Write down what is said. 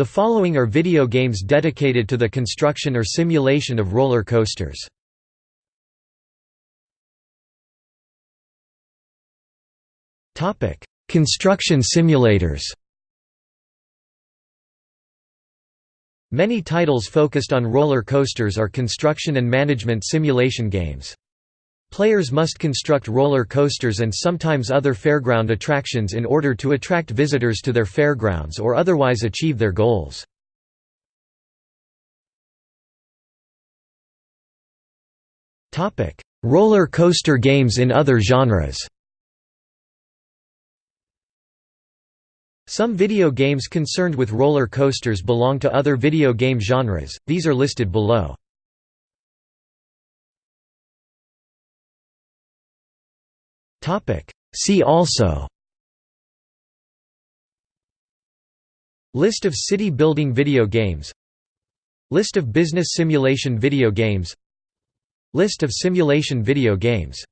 The following are video games dedicated to the construction or simulation of roller coasters. Construction simulators Many titles focused on roller coasters are construction and management simulation games. Players must construct roller coasters and sometimes other fairground attractions in order to attract visitors to their fairgrounds or otherwise achieve their goals. roller coaster games in other genres Some video games concerned with roller coasters belong to other video game genres, these are listed below. See also. List of city building video games. List of business simulation video games. List of simulation video games